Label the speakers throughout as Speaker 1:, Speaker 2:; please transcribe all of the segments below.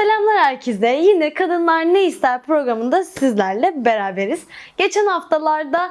Speaker 1: Selamlar herkese. Yine Kadınlar Ne İster programında sizlerle beraberiz. Geçen haftalarda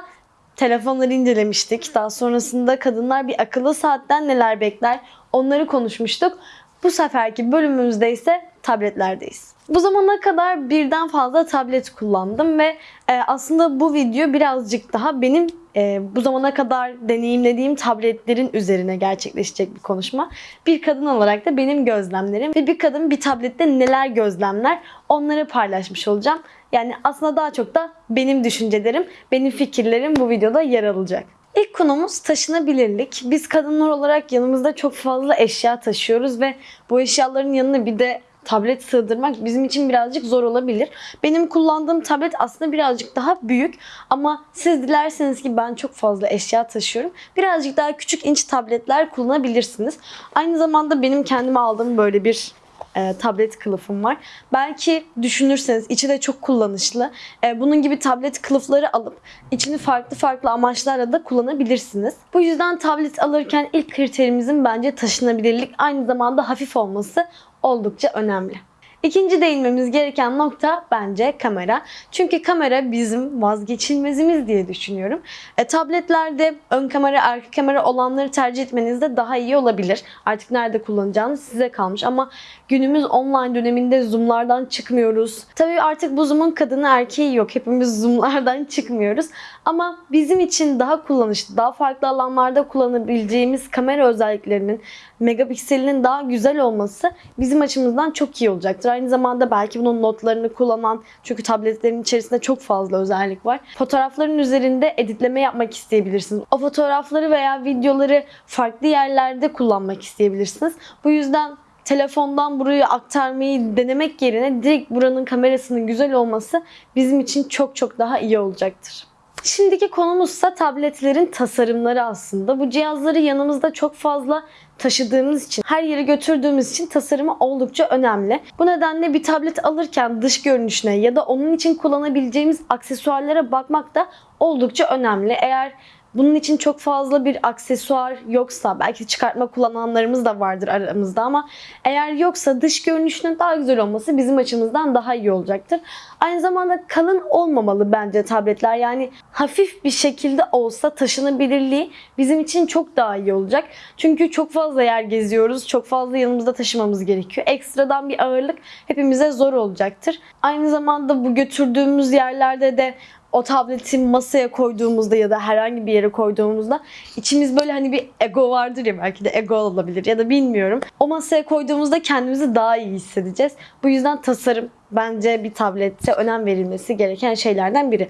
Speaker 1: telefonları incelemiştik. Daha sonrasında kadınlar bir akıllı saatten neler bekler onları konuşmuştuk. Bu seferki bölümümüzde ise tabletlerdeyiz. Bu zamana kadar birden fazla tablet kullandım ve e, aslında bu video birazcık daha benim e, bu zamana kadar deneyimlediğim tabletlerin üzerine gerçekleşecek bir konuşma. Bir kadın olarak da benim gözlemlerim ve bir kadın bir tablette neler gözlemler onları paylaşmış olacağım. Yani aslında daha çok da benim düşüncelerim, benim fikirlerim bu videoda yer alacak. İlk konumuz taşınabilirlik. Biz kadınlar olarak yanımızda çok fazla eşya taşıyoruz ve bu eşyaların yanına bir de tablet sığdırmak bizim için birazcık zor olabilir. Benim kullandığım tablet aslında birazcık daha büyük ama siz dilerseniz ki ben çok fazla eşya taşıyorum. Birazcık daha küçük inç tabletler kullanabilirsiniz. Aynı zamanda benim kendime aldığım böyle bir e, tablet kılıfım var. Belki düşünürseniz içi de çok kullanışlı. E, bunun gibi tablet kılıfları alıp içini farklı farklı amaçlarla da kullanabilirsiniz. Bu yüzden tablet alırken ilk kriterimizin bence taşınabilirlik aynı zamanda hafif olması oldukça önemli. İkinci değinmemiz gereken nokta bence kamera. Çünkü kamera bizim vazgeçilmezimiz diye düşünüyorum. E, tabletlerde ön kamera, arka kamera olanları tercih etmeniz de daha iyi olabilir. Artık nerede kullanacağınız size kalmış ama günümüz online döneminde zoomlardan çıkmıyoruz. Tabii artık bu zoom'un kadını erkeği yok. Hepimiz zoomlardan çıkmıyoruz. Ama bizim için daha kullanışlı, daha farklı alanlarda kullanabileceğimiz kamera özelliklerinin megapikselinin daha güzel olması bizim açımızdan çok iyi olacaktır. Aynı zamanda belki bunun notlarını kullanan çünkü tabletlerin içerisinde çok fazla özellik var. Fotoğrafların üzerinde editleme yapmak isteyebilirsiniz. O fotoğrafları veya videoları farklı yerlerde kullanmak isteyebilirsiniz. Bu yüzden telefondan buraya aktarmayı denemek yerine direkt buranın kamerasının güzel olması bizim için çok çok daha iyi olacaktır. Şimdiki konumuzsa tabletlerin tasarımları aslında. Bu cihazları yanımızda çok fazla taşıdığımız için, her yere götürdüğümüz için tasarımı oldukça önemli. Bu nedenle bir tablet alırken dış görünüşüne ya da onun için kullanabileceğimiz aksesuarlara bakmak da oldukça önemli. Eğer bunun için çok fazla bir aksesuar yoksa belki çıkartma kullananlarımız da vardır aramızda ama eğer yoksa dış görünüşünün daha güzel olması bizim açımızdan daha iyi olacaktır. Aynı zamanda kalın olmamalı bence tabletler. Yani hafif bir şekilde olsa taşınabilirliği bizim için çok daha iyi olacak. Çünkü çok fazla yer geziyoruz. Çok fazla yanımızda taşımamız gerekiyor. Ekstradan bir ağırlık hepimize zor olacaktır. Aynı zamanda bu götürdüğümüz yerlerde de o tableti masaya koyduğumuzda ya da herhangi bir yere koyduğumuzda içimiz böyle hani bir ego vardır ya belki de ego olabilir ya da bilmiyorum. O masaya koyduğumuzda kendimizi daha iyi hissedeceğiz. Bu yüzden tasarım bence bir tablette önem verilmesi gereken şeylerden biri.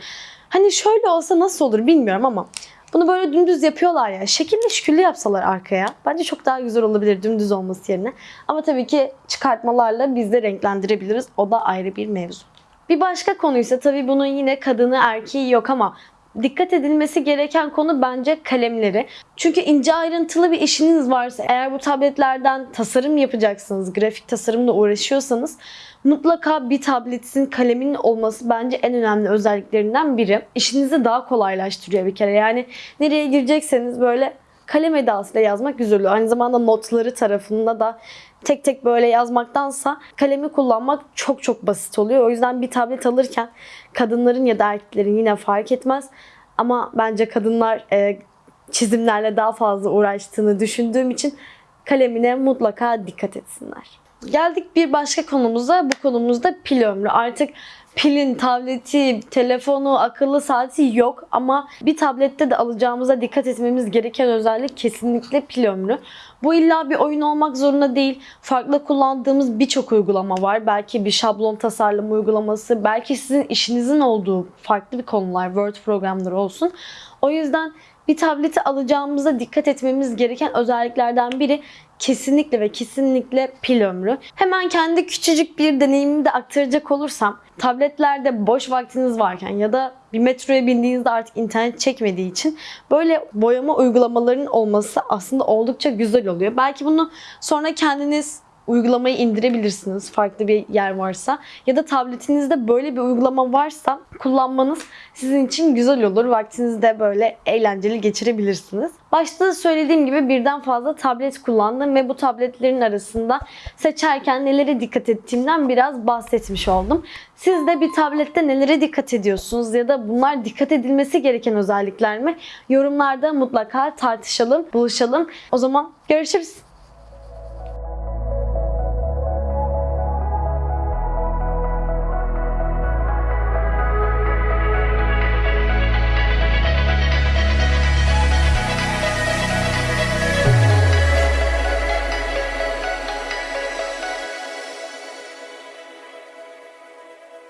Speaker 1: Hani şöyle olsa nasıl olur bilmiyorum ama bunu böyle dümdüz yapıyorlar ya. Şekilli şüküllü yapsalar arkaya. Bence çok daha güzel olabilir dümdüz olması yerine. Ama tabii ki çıkartmalarla biz de renklendirebiliriz. O da ayrı bir mevzu. Bir başka konu ise tabii bunun yine kadını erkeği yok ama dikkat edilmesi gereken konu bence kalemleri. Çünkü ince ayrıntılı bir işiniz varsa eğer bu tabletlerden tasarım yapacaksınız, grafik tasarımla uğraşıyorsanız mutlaka bir tabletin kaleminin olması bence en önemli özelliklerinden biri. İşinizi daha kolaylaştırıyor bir kere. Yani nereye girecekseniz böyle kalem edasıyla yazmak oluyor. Aynı zamanda notları tarafında da tek tek böyle yazmaktansa kalemi kullanmak çok çok basit oluyor. O yüzden bir tablet alırken kadınların ya da erkeklerin yine fark etmez. Ama bence kadınlar e, çizimlerle daha fazla uğraştığını düşündüğüm için kalemine mutlaka dikkat etsinler. Geldik bir başka konumuza. Bu konumuzda pil ömrü. Artık pilin, tableti, telefonu, akıllı saati yok ama bir tablette de alacağımıza dikkat etmemiz gereken özellik kesinlikle pil ömrü. Bu illa bir oyun olmak zorunda değil. Farklı kullandığımız birçok uygulama var. Belki bir şablon tasarlama uygulaması, belki sizin işinizin olduğu farklı bir konular, Word programları olsun. O yüzden bir tableti alacağımıza dikkat etmemiz gereken özelliklerden biri kesinlikle ve kesinlikle pil ömrü. Hemen kendi küçücük bir deneyimimi de aktaracak olursam tabletlerde boş vaktiniz varken ya da bir metroya bindiğinizde artık internet çekmediği için böyle boyama uygulamalarının olması aslında oldukça güzel oluyor. Belki bunu sonra kendiniz uygulamayı indirebilirsiniz farklı bir yer varsa ya da tabletinizde böyle bir uygulama varsa kullanmanız sizin için güzel olur. Vaktinizi de böyle eğlenceli geçirebilirsiniz. Başta söylediğim gibi birden fazla tablet kullandım ve bu tabletlerin arasında seçerken nelere dikkat ettiğimden biraz bahsetmiş oldum. Siz de bir tablette nelere dikkat ediyorsunuz ya da bunlar dikkat edilmesi gereken özellikler mi? Yorumlarda mutlaka tartışalım, buluşalım. O zaman görüşürüz.